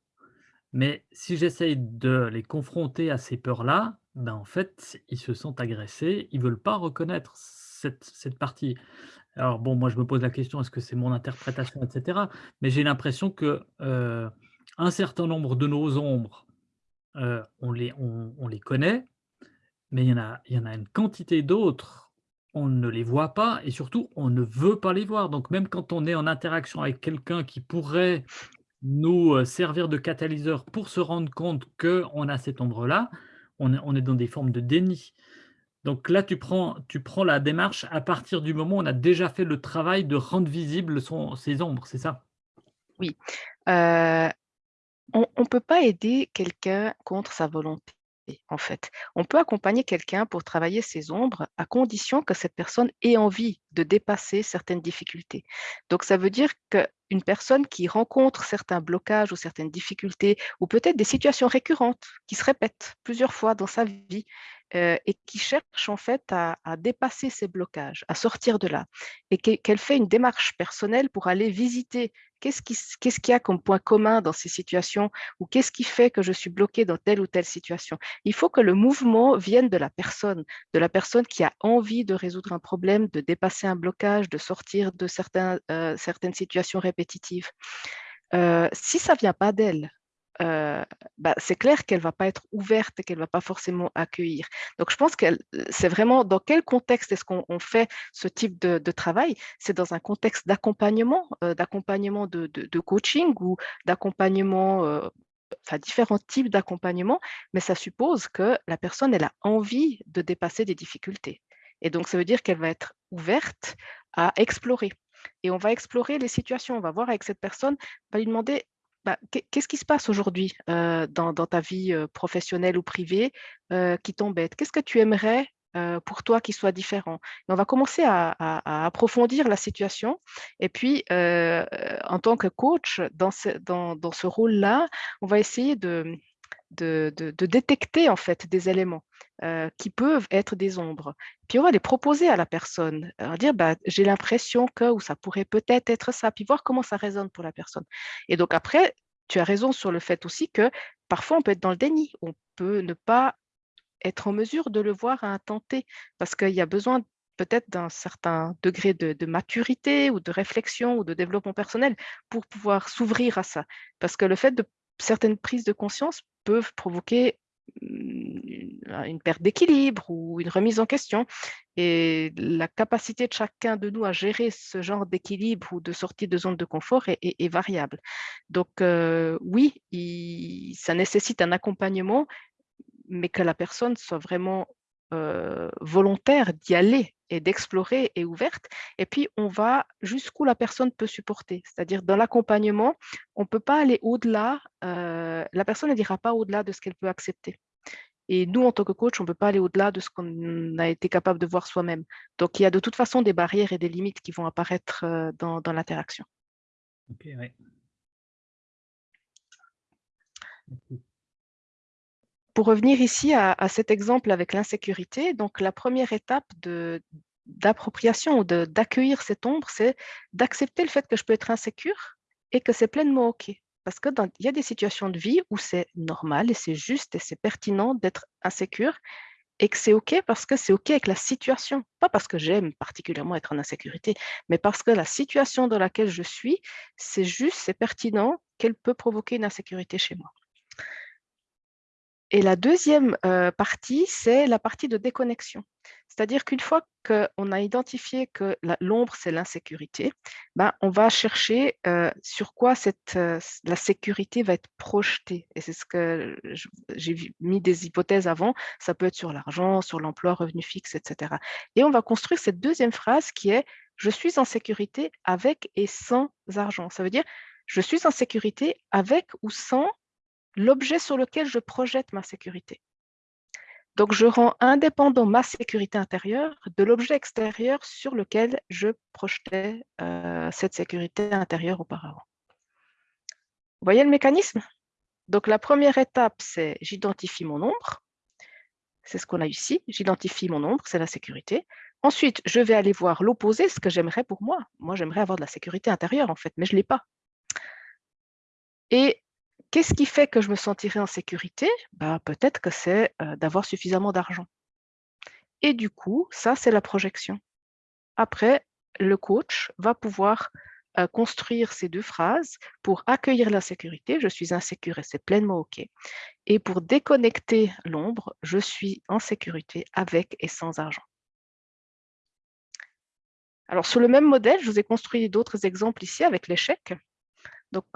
mais si j'essaye de les confronter à ces peurs-là, ben, en fait, ils se sentent agressés, ils veulent pas reconnaître cette cette partie. Alors bon, moi, je me pose la question, est-ce que c'est mon interprétation et cetera? Mais j'ai l'impression que, heu, un certain nombre de nos ombres, heu, on les on les connaît, mais il y en a il y en a une quantité d'autres on ne les voit pas et surtout, on ne veut pas les voir. Donc même quand on est en interaction avec quelqu'un qui pourrait nous, heu, servir de catalyseur pour se rendre compte qu'on a cette ombre-là, on est dans des formes de déni. Donc là, tu prends la démarche à partir du moment où on a déjà fait le travail de rendre visible son ses ombres, c'est ça? Oui, heu, on ne peut pas aider quelqu'un contre sa volonté, en fait. On peut accompagner quelqu'un pour travailler ses ombres à condition que cette personne ait envie de dépasser certaines difficultés. Donc ça veut dire qu'une personne qui rencontre certains blocages ou certaines difficultés ou peut-être des situations récurrentes qui se répètent plusieurs fois dans sa vie, euh, et qui cherche en fait à, dépasser ces blocages, à sortir de là, et qu'elle fait une démarche personnelle pour aller visiter qu'est-ce qu'il y a comme point commun dans ces situations ou qu'est-ce qui fait que je suis bloquée dans telle ou telle situation? Il faut que le mouvement vienne de la personne, de la personne qui a envie de résoudre un problème, de dépasser un blocage, de sortir de euh, certaines situations répétitives. Euh, si ça ne vient pas d'elle, euh, bah, c'est clair qu'elle ne va pas être ouverte et qu'elle ne va pas forcément accueillir. Donc, je pense que c'est vraiment dans quel contexte est-ce qu'on fait ce type de, travail? C'est dans un contexte d'accompagnement, euh, d'accompagnement de, coaching ou d'accompagnement, euh, enfin différents types d'accompagnement, mais ça suppose que la personne, elle a envie de dépasser des difficultés. Et donc, ça veut dire qu'elle va être ouverte à explorer. Et on va explorer les situations, on va voir avec cette personne, on va lui demander bah, qu'est-ce qui se passe aujourd'hui dans, ta vie professionnelle ou privée qui t'embête? Qu'est-ce que tu aimerais pour toi qui soit différent? On va commencer à, approfondir la situation. Et puis, en tant que coach, dans ce, dans, dans ce rôle-là, on va essayer de, de, détecter en fait des éléments qui peuvent être des ombres. Puis on va les proposer à la personne, à dire bah, j'ai l'impression que, ou ça pourrait peut-être être ça, puis voir comment ça résonne pour la personne. Et donc après, tu as raison sur le fait aussi que parfois on peut être dans le déni, on peut ne pas être en mesure de le voir à un temps T, parce qu'il y a besoin peut-être d'un certain degré de, de, maturité ou de réflexion ou de développement personnel pour pouvoir s'ouvrir à ça. Parce que le fait de certaines prises de conscience peuvent provoquer une perte d'équilibre ou une remise en question. Et la capacité de chacun de nous à gérer ce genre d'équilibre ou de sortie de zone de confort est, variable. Donc euh, oui, ça nécessite un accompagnement, mais que la personne soit vraiment euh, volontaire d'y aller et d'explorer et ouverte. Et puis, on va jusqu'où la personne peut supporter. C'est-à-dire, dans l'accompagnement, on ne peut pas aller au-delà, euh, la personne ne dira pas au-delà de ce qu'elle peut accepter. Et nous, en tant que coach, on ne peut pas aller au-delà de ce qu'on a été capable de voir soi-même. Donc, il y a de toute façon des barrières et des limites qui vont apparaître euh, dans, l'interaction. Pour revenir ici à, cet exemple avec l'insécurité, donc la première étape d'appropriation ou d'accueillir cette ombre, c'est d'accepter le fait que je peux être insécure et que c'est pleinement OK. Parce qu'il y a des situations de vie où c'est normal et c'est juste et c'est pertinent d'être insécure et que c'est OK parce que c'est OK avec la situation. Pas parce que j'aime particulièrement être en insécurité, mais parce que la situation dans laquelle je suis, c'est juste, c'est pertinent qu'elle peut provoquer une insécurité chez moi. Et la deuxième partie, c'est la partie de déconnexion. C'est-à-dire qu'une fois qu'on a identifié que l'ombre, c'est l'insécurité, ben, on va chercher sur quoi cette, la sécurité va être projetée. Et c'est ce que j'ai mis des hypothèses avant. Ça peut être sur l'argent, sur l'emploi, revenu fixe, etc. Et on va construire cette deuxième phrase qui est « je suis en sécurité avec et sans argent ». Ça veut dire « je suis en sécurité avec ou sans l'objet sur lequel je projette ma sécurité. Donc, je rends indépendant ma sécurité intérieure de l'objet extérieur sur lequel je projetais euh, cette sécurité intérieure auparavant. Vous voyez le mécanisme? Donc, la première étape, c'est j'identifie mon ombre. C'est ce qu'on a ici. J'identifie mon ombre, c'est la sécurité. Ensuite, je vais aller voir l'opposé, ce que j'aimerais pour moi. Moi, j'aimerais avoir de la sécurité intérieure, en fait, mais je ne l'ai pas. Et Qu'est-ce qui fait que je me sentirai en sécurité? Bah, Peut-être que c'est d'avoir suffisamment d'argent. Et du coup, ça, c'est la projection. Après, le coach va pouvoir construire ces deux phrases pour accueillir la sécurité, je suis insécure et c'est pleinement OK. Et pour déconnecter l'ombre, je suis en sécurité avec et sans argent. Alors, sur le même modèle, je vous ai construit d'autres exemples ici avec l'échec. Donc,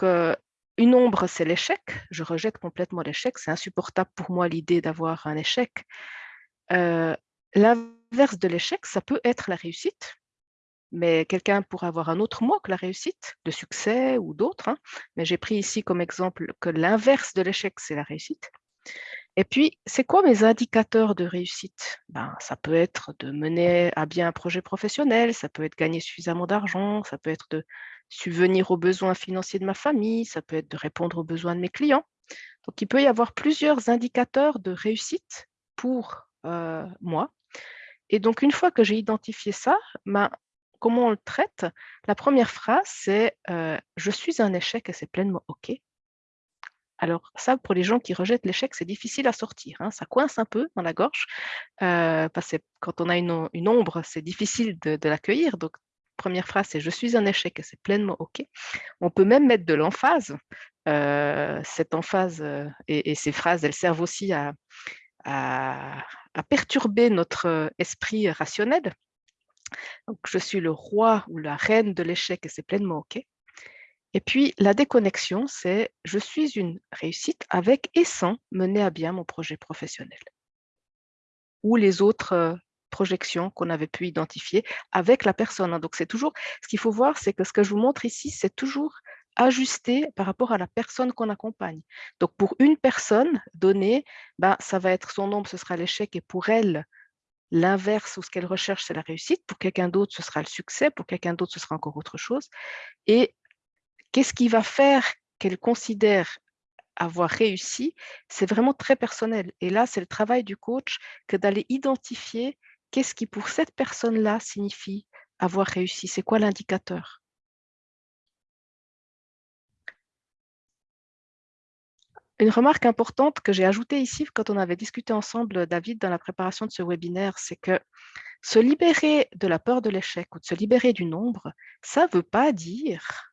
une ombre, c'est l'échec. Je rejette complètement l'échec. C'est insupportable pour moi l'idée d'avoir un échec. Euh, l'inverse de l'échec, ça peut être la réussite. Mais quelqu'un pourrait avoir un autre mot que la réussite, le succès ou d'autres. Hein. Mais j'ai pris ici comme exemple que l'inverse de l'échec, c'est la réussite. Et puis, c'est quoi mes indicateurs de réussite? Ben, Ça peut être de mener à bien un projet professionnel, ça peut être gagner suffisamment d'argent, ça peut être de subvenir aux besoins financiers de ma famille, ça peut être de répondre aux besoins de mes clients. Donc, il peut y avoir plusieurs indicateurs de réussite pour euh, moi. Et donc, une fois que j'ai identifié ça, ben, comment on le traite? La première phrase, c'est euh, Je suis un échec et c'est pleinement OK ». Alors ça, pour les gens qui rejettent l'échec, c'est difficile à sortir. Hein. Ça coince un peu dans la gorge, euh, parce que quand on a une, ombre, c'est difficile de, l'accueillir. Donc, première phrase, c'est « je suis un échec » et c'est pleinement OK. On peut même mettre de l'emphase. Euh, cette emphase euh, et, ces phrases, elles servent aussi à, perturber notre esprit rationnel. Donc, je suis le roi ou la reine de l'échec et c'est pleinement OK. Et puis, la déconnexion, c'est « je suis une réussite avec et sans mener à bien mon projet professionnel » ou les autres euh, projections qu'on avait pu identifier avec la personne. Hein. Donc, c'est toujours, ce qu'il faut voir, c'est que ce que je vous montre ici, c'est toujours ajusté par rapport à la personne qu'on accompagne. Donc, pour une personne donnée, ben, ça va être son nombre, ce sera l'échec, et pour elle, l'inverse ou ce qu'elle recherche, c'est la réussite. Pour quelqu'un d'autre, ce sera le succès. Pour quelqu'un d'autre, ce sera encore autre chose. Et Qu'est-ce qui va faire qu'elle considère avoir réussi? C'est vraiment très personnel. Et là, c'est le travail du coach que d'aller identifier qu'est-ce qui, pour cette personne-là, signifie avoir réussi? C'est quoi l'indicateur? Une remarque importante que j'ai ajoutée ici quand on avait discuté ensemble, David, dans la préparation de ce webinaire, c'est que se libérer de la peur de l'échec ou de se libérer du nombre, ça ne veut pas dire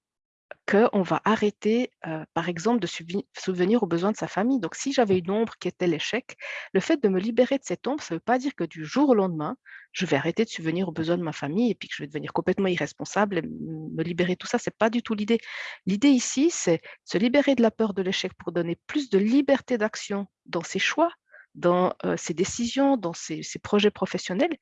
qu'on va arrêter, euh, par exemple, de subvenir aux besoins de sa famille. Donc, si j'avais une ombre qui était l'échec, le fait de me libérer de cette ombre, ça ne veut pas dire que du jour au lendemain, je vais arrêter de subvenir aux besoins de ma famille et puis que je vais devenir complètement irresponsable et me libérer de tout ça. Ce n'est pas du tout l'idée. L'idée ici, c'est se libérer de la peur de l'échec pour donner plus de liberté d'action dans ses choix, dans euh, ses décisions, dans ses projets professionnels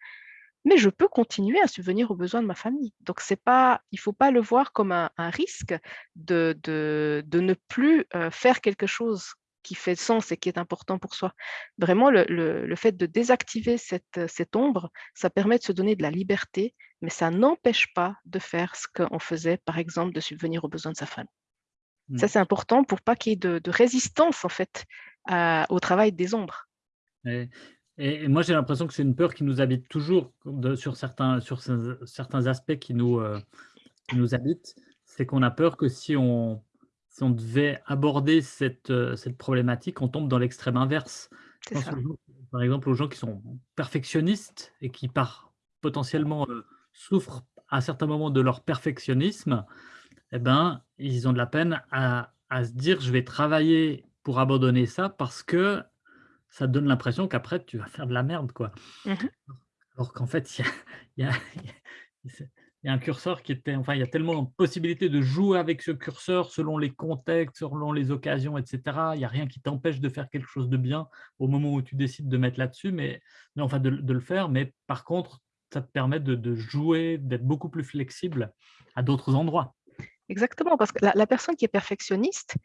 mais je peux continuer à subvenir aux besoins de ma famille. Donc, c'est pas, il ne faut pas le voir comme un, risque de, de, de, ne plus euh, faire quelque chose qui fait sens et qui est important pour soi. Vraiment, le, le, fait de désactiver cette, cette, ombre, ça permet de se donner de la liberté, mais ça n'empêche pas de faire ce qu'on faisait, par exemple, de subvenir aux besoins de sa famille. Ça, mmh. c'est important pour pas qu'il y ait de, de, résistance, en fait, au travail des ombres. Et, moi, j'ai l'impression que c'est une peur qui nous habite toujours sur, certains, sur certains aspects qui nous, euh, nous habitent. C'est qu'on a peur que si on, si on devait aborder cette, euh, cette problématique, on tombe dans l'extrême inverse. par exemple, aux gens qui sont perfectionnistes et qui, par potentiellement, euh, souffrent à certains moments de leur perfectionnisme, eh ben, ils ont de la peine à, à se dire je vais travailler pour abandonner ça parce que ça donne l'impression qu'après, tu vas faire de la merde, quoi. Mmh Alors qu'en fait, il y a, un curseur qui était, enfin, il y a tellement de possibilités de jouer avec ce curseur selon les contextes, selon les occasions, etc. Il n'y a rien qui t'empêche de faire quelque chose de bien au moment où tu décides de mettre là-dessus, mais, enfin, de, le faire. Mais par contre, ça te permet de, jouer, d'être beaucoup plus flexible à d'autres endroits. Exactement, parce que la personne qui est perfectionniste,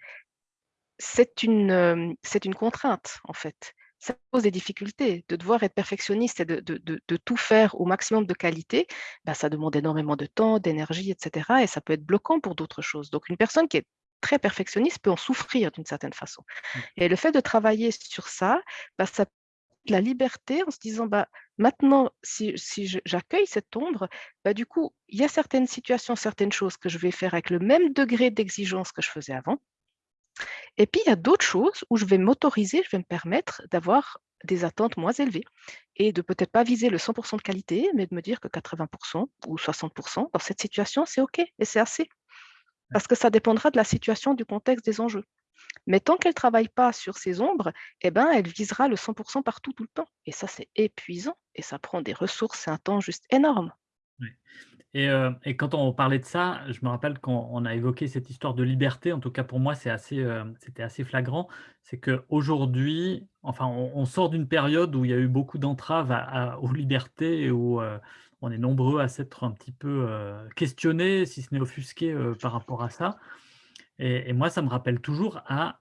c'est une, euh, c'est une contrainte, en fait. Ça pose des difficultés. De devoir être perfectionniste et de, tout faire au maximum de qualité, ben, ça demande énormément de temps, d'énergie, etc. Et ça peut être bloquant pour d'autres choses. Donc, une personne qui est très perfectionniste peut en souffrir d'une certaine façon. Mmh. Et le fait de travailler sur ça, ben, ça la liberté en se disant bah, maintenant, si, si j'accueille cette ombre, bah, du coup, il y a certaines situations, certaines choses que je vais faire avec le même degré d'exigence que je faisais avant. Et puis, il y a d'autres choses où je vais m'autoriser, je vais me permettre d'avoir des attentes moins élevées et de peut-être pas viser le 100% de qualité, mais de me dire que 80% ou 60% dans cette situation, c'est OK et c'est assez. Parce que ça dépendra de la situation, du contexte, des enjeux. Mais tant qu'elle ne travaille pas sur ses ombres, eh ben, elle visera le 100% partout, tout le temps. Et ça, c'est épuisant et ça prend des ressources et un temps juste énorme. Et, heu, et quand on parlait de ça, je me rappelle quand on a évoqué cette histoire de liberté, en tout cas pour moi, heu, c'était assez flagrant. C'est qu'aujourd'hui, enfin, on sort d'une période où il y a eu beaucoup d'entraves aux libertés et où, heu, on est nombreux à s'être un petit peu, questionnés, si ce n'est offusqués, par rapport à ça. Et moi, ça me rappelle toujours à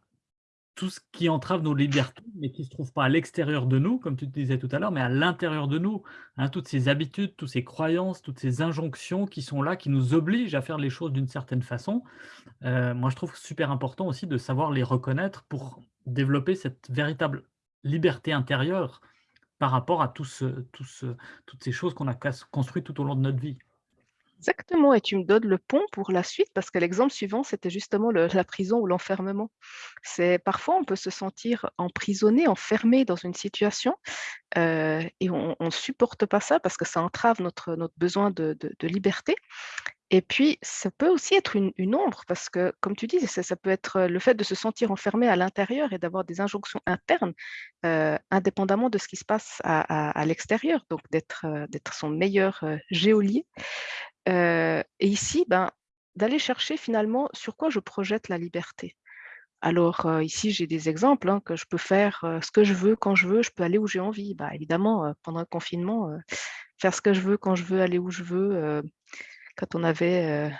tout ce qui entrave nos libertés, mais qui ne se trouve pas à l'extérieur de nous, comme tu disais tout à l'heure, mais à l'intérieur de nous. Hein, toutes ces habitudes, toutes ces croyances, toutes ces injonctions qui sont là, qui nous obligent à faire les choses d'une certaine façon. Heu, moi, je trouve super important aussi de savoir les reconnaître pour développer cette véritable liberté intérieure par rapport à tout ce tout ce toutes ces choses qu'on a construites tout au long de notre vie. Exactement et tu me donnes le pont pour la suite parce que l'exemple suivant, c'était justement la prison ou l'enfermement. C'est parfois on peut se sentir emprisonné, enfermé dans une situation, heu et on on supporte pas ça parce que ça entrave notre notre besoin de de liberté et puis ça peut aussi être une ombre parce que comme tu dis, ça ça peut être, le fait de se sentir enfermé à l'intérieur et d'avoir des injonctions internes, heu, indépendamment de ce qui se passe à à l'extérieur, donc d'être, d'être son meilleur, heu, geôlier. Et ici, ben, d'aller chercher finalement sur quoi je projette la liberté. Alors, ici, j'ai des exemples, hein, que je peux faire, ce que je veux, quand je veux, je peux aller où j'ai envie. Bah, évidemment, pendant le confinement, faire ce que je veux, quand je veux, aller où je veux, quand on avait,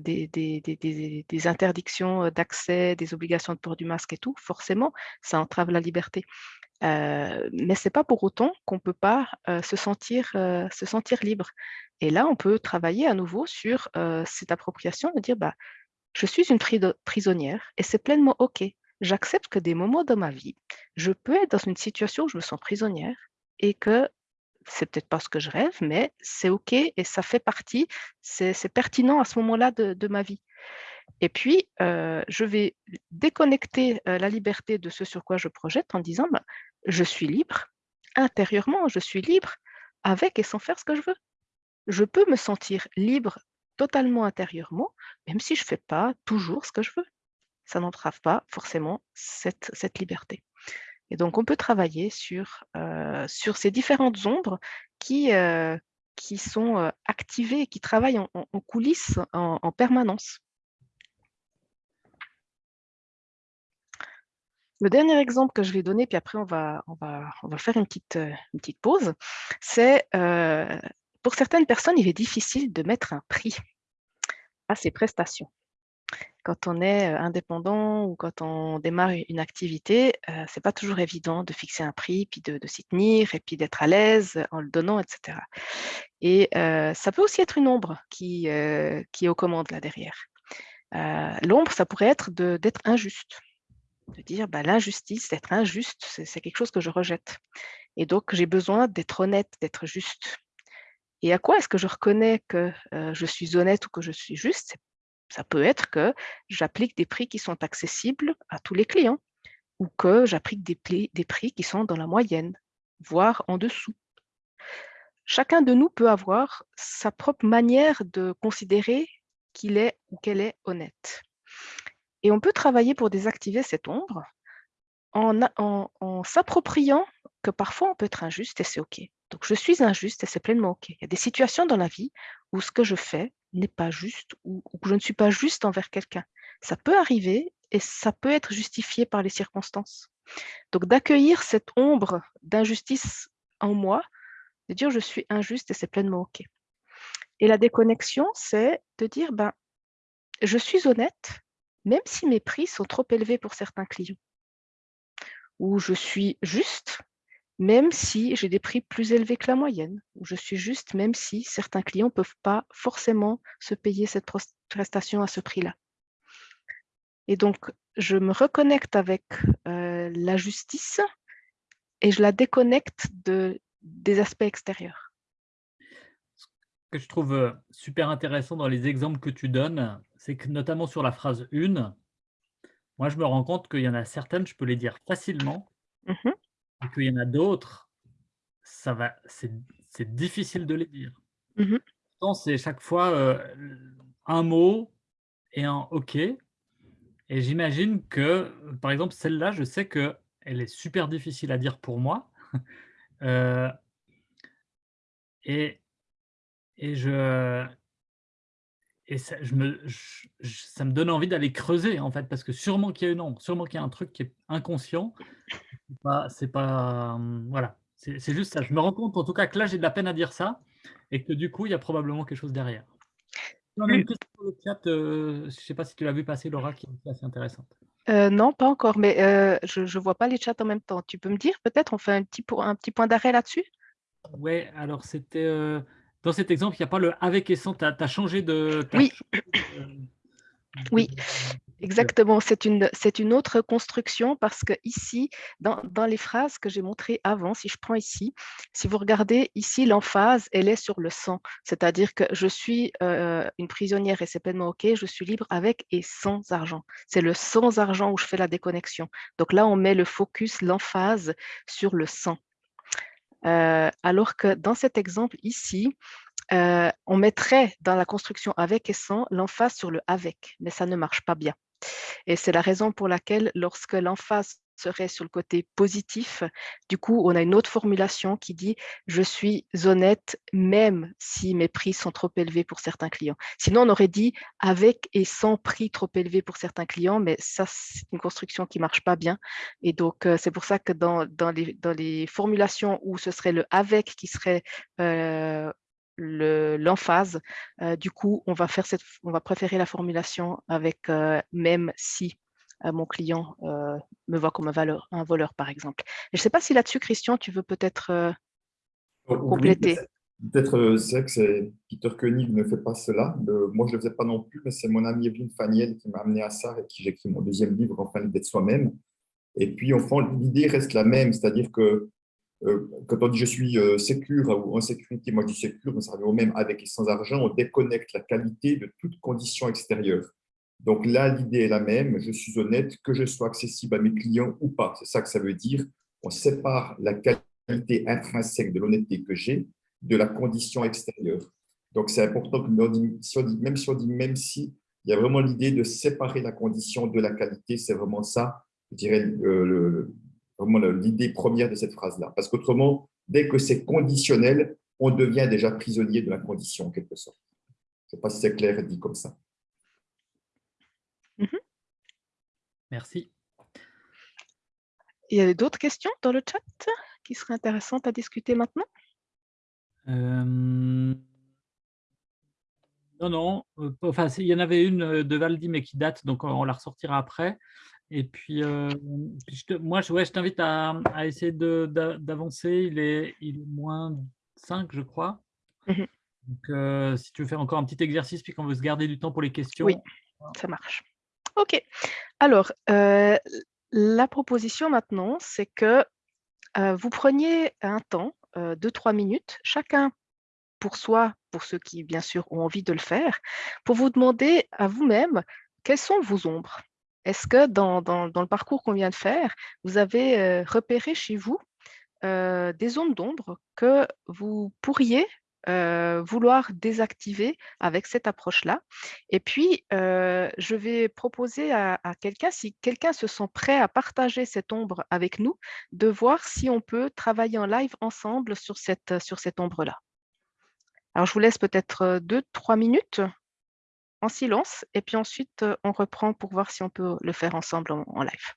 des interdictions, d'accès, des obligations de port du masque et tout, forcément, ça entrave la liberté. Mais c'est pas pour autant qu'on peut pas, se sentir, se sentir libre et là, on peut travailler à nouveau sur, cette appropriation de dire: «Bah, je suis une prisonnière et c'est pleinement OK. J'accepte que des moments dans ma vie, je peux être dans une situation où je me sens prisonnière et que c'est peut-être pas ce que je rêve, mais c'est OK et ça fait partie, c'est pertinent à ce moment-là de ma vie». Et puis, je vais déconnecter, la liberté de ce sur quoi je projette en disant: «Bah, je suis libre, intérieurement, je suis libre avec et sans faire ce que je veux». Je peux me sentir libre totalement intérieurement, même si je ne fais pas toujours ce que je veux. Ça n'entrave pas forcément cette liberté. Et donc on peut travailler sur, heu, sur ces différentes ombres qui, heu, qui sont, heu, activées, qui travaillent en en coulisses en en permanence. Le dernier exemple que je vais donner, puis après on va on va on va faire une petite, heu, une petite pause, c'est, pour certaines personnes, il est difficile de mettre un prix à ses prestations. Quand on est, heu, indépendant ou quand on démarre une activité, heu, c'est pas toujours évident de fixer un prix, puis de s'y tenir et puis d'être à l'aise en le donnant et cetera. Et heu, ça peut aussi être une ombre qui, heu, qui est aux commandes là derrière. L'ombre, ça pourrait être d'être injuste, de dire: «Bah, l'injustice, d'être injuste, c'est quelque chose que je rejette et donc j'ai besoin d'être honnête, d'être juste». Et à quoi est-ce que je reconnais que, je suis honnête ou que je suis juste? Ça peut être que j'applique des prix qui sont accessibles à tous les clients ou que j'applique des prix qui sont dans la moyenne, voire en dessous. Chacun de nous peut avoir sa propre manière de considérer qu'il est ou qu'elle est honnête. Et on peut travailler pour désactiver cette ombre en s'appropriant que parfois on peut être injuste et c'est OK. Donc je suis injuste et c'est pleinement OK. Il y a des situations dans la vie où ce que je fais n'est pas juste ou je ne suis pas juste envers quelqu'un. Ça peut arriver et ça peut être justifié par les circonstances. Donc d'accueillir cette ombre d'injustice en moi, de dire: «Je suis injuste et c'est pleinement OK». Et la déconnexion, c'est de dire: «Ben, je suis honnête, même si mes prix sont trop élevés pour certains clients». Ou je suis juste, même si j'ai des prix plus élevés que la moyenne. Je suis juste, même si certains clients ne peuvent pas forcément se payer cette prestation à ce prix-là. Et donc, je me reconnecte avec, heu, la justice et je la déconnecte de des aspects extérieurs. Ce que je trouve, heu, super intéressant dans les exemples que tu donnes, c'est que notamment sur la phrase 1, moi je me rends compte qu'il y en a certaines, je peux les dire facilement Mmh mh. Et qu'il y en a d'autres, ça va c'est difficile de les dire. Pourtant, c'est chaque fois, heu, l un mot et un OK. Et j'imagine que, par exemple, celle-là, je sais qu'elle est super difficile à dire pour moi, heu et et je et ça, je me, ça me donne envie d'aller creuser, en fait, parce que sûrement qu'il y a une ombre, sûrement qu'il y a un truc qui est inconscient. C'est pas, hum, voilà, c'est juste ça. Je me rends compte, en tout cas, que là, j'ai de la peine à dire ça, et que du coup, il y a probablement quelque chose derrière. On a une question sur le chat, euh, je ne sais pas si tu l'as vu passer, Laura, qui est assez intéressante. Euh, non, pas encore, mais euh, je ne vois pas les chats en même temps. Tu peux me dire, peut-être, on fait un petit, un petit point d'arrêt là-dessus? Oui, alors c'était dans cet exemple, il n'y a pas le avec et sans, tu as, changé de... oui, oui. Exactement, c'est une, une autre construction parce que ici, dans, dans les phrases que j'ai montrées avant, si je prends ici, si vous regardez ici, l'emphase, elle est sur le sans, c'est-à-dire que je suis euh, une prisonnière et c'est pleinement OK, je suis libre avec et sans argent. C'est le sans argent où je fais la déconnexion. Donc là, on met le focus, l'emphase sur le sans. Euh, alors que dans cet exemple ici, euh, on mettrait dans la construction avec et sans l'emphase sur le avec, mais ça ne marche pas bien. Et c'est la raison pour laquelle lorsque l'emphase serait sur le côté positif, du coup, on a une autre formulation qui dit « je suis honnête même si mes prix sont trop élevés pour certains clients ». Sinon, on aurait dit « avec et sans prix trop élevés pour certains clients », mais ça, c'est une construction qui ne marche pas bien. Et donc, euh, c'est pour ça que dans, les, dans, les, formulations où ce serait le « avec » qui serait euh, l'emphase. Euh, du coup, on va, faire cette, on va préférer la formulation avec même si mon client me voit comme un, valeur, un voleur, par exemple. je ne sais pas si là-dessus, Christian, tu veux peut-être compléter. Peut-être, c'est vrai que c'est Peter Koenig ne fait pas cela. moi, je ne le faisais pas non plus, mais c'est mon ami Evelyne Faniel qui m'a amené à ça et qui j'ai écrit mon deuxième livre, Enfin, l'idée de soi-même. Et puis, fond, l'idée reste la même, c'est-à-dire que euh, quand on dit je suis euh, sécure ou en sécurité, moi je dis sécure, mais ça revient au même avec et sans argent, on déconnecte la qualité de toute condition extérieure. Donc là, l'idée est la même, je suis honnête, que je sois accessible à mes clients ou pas. C'est ça que ça veut dire. On sépare la qualité intrinsèque de l'honnêteté que j'ai de la condition extérieure. Donc c'est important que même si on dit même si, il y a vraiment l'idée de séparer la condition de la qualité. C'est vraiment ça, je dirais, l'idée première de cette phrase-là. Parce qu'autrement, dès que c'est conditionnel, on devient déjà prisonnier de la condition, en quelque sorte. Je ne sais pas si c'est clair dit comme ça. Merci. Il y a d'autres questions dans le chat qui seraient intéressantes à discuter maintenant? Euh, Non, non. Euh, enfin, il y en avait une euh, de Valdi, mais qui date, donc on la ressortira après. Et puis, euh, moi, je, ouais, je t'invite à, essayer d'avancer. Il est, il est moins 5, je crois. Mmh Donc, euh, si tu veux faire encore un petit exercice, puis qu'on veut se garder du temps pour les questions. Oui, ça marche. OK. Alors, euh, la proposition maintenant, c'est que vous preniez un temps, de trois minutes, chacun pour soi, pour ceux qui, bien sûr, ont envie de le faire, pour vous demander à vous-même quelles sont vos ombres est-ce que dans, le parcours qu'on vient de faire, vous avez euh, repéré chez vous euh, des zones d'ombre que vous pourriez euh, vouloir désactiver avec cette approche-là. Et puis, je vais proposer à, quelqu'un, si quelqu'un se sent prêt à partager cette ombre avec nous, de voir si on peut travailler en live ensemble sur cette, sur cette ombre-là. Alors, je vous laisse peut-être deux, trois minutes en silence et puis ensuite on reprend pour voir si on peut le faire ensemble en, live.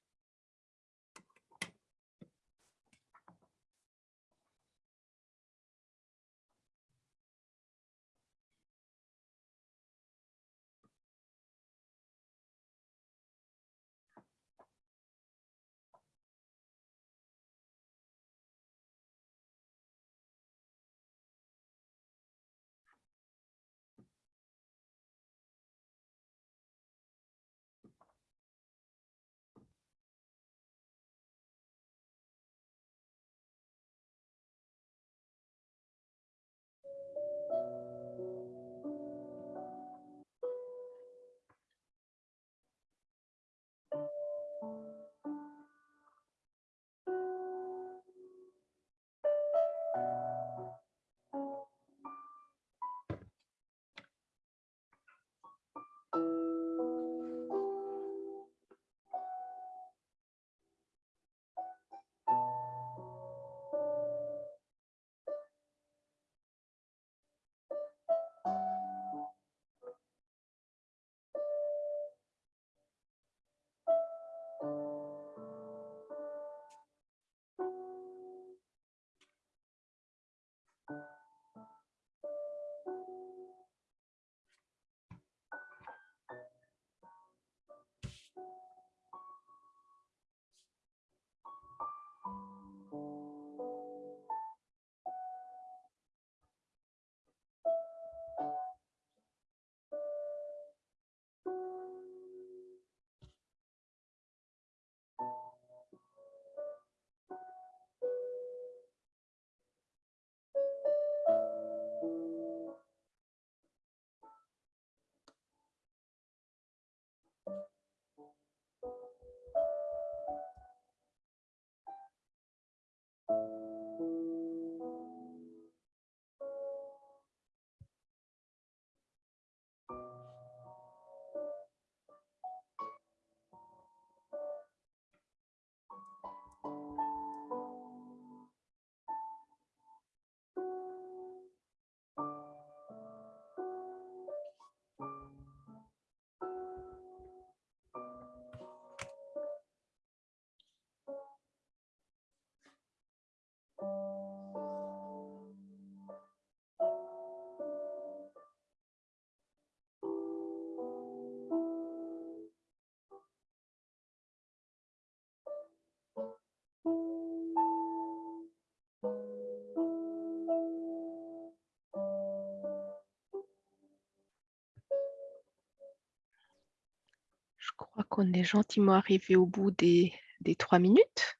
Crois qu'on est gentiment arrivé au bout des, trois minutes.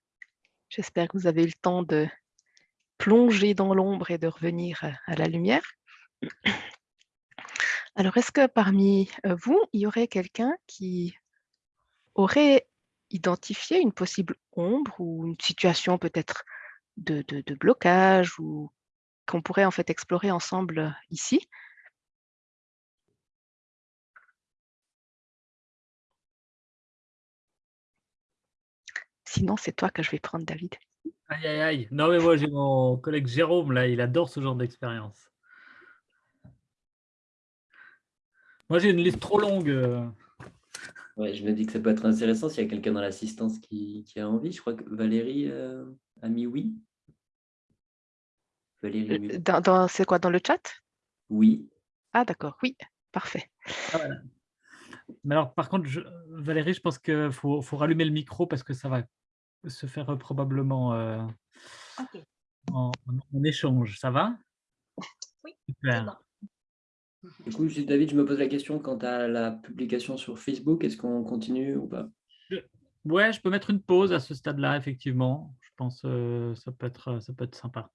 J'espère que vous avez le temps de plonger dans l'ombre et de revenir à la lumière. Alors, est-ce que parmi vous, il y aurait quelqu'un qui aurait identifié une possible ombre ou une situation peut-être de, blocage ou qu'on pourrait en fait explorer ensemble ici? Sinon, c'est toi que je vais prendre, David. Aïe, aïe, aïe. Non, mais moi, j'ai mon collègue Jérôme, là, il adore ce genre d'expérience. Moi, j'ai une liste trop longue. euh. Ouais, je me dis que ça peut être intéressant s'il y a quelqu'un dans l'assistance qui, qui a envie. Je crois que Valérie euh, a mis oui. Valérie a mis Euh, Dans, dans- c'est quoi, dans le chat? Oui. Ah, d'accord, oui, parfait. Mais alors, par contre, je- Valérie, je pense qu'il faut, faut rallumer le micro parce que ça va se faire probablement euh, en, en échange. Ça va? Oui, Super. Du coup, juste, David, je me pose la question quant à la publication sur Facebook, est-ce qu'on continue ou pas? Ouais, je peux mettre une pause à ce stade-là, effectivement. Je pense que ça, peut être, ça peut être sympa.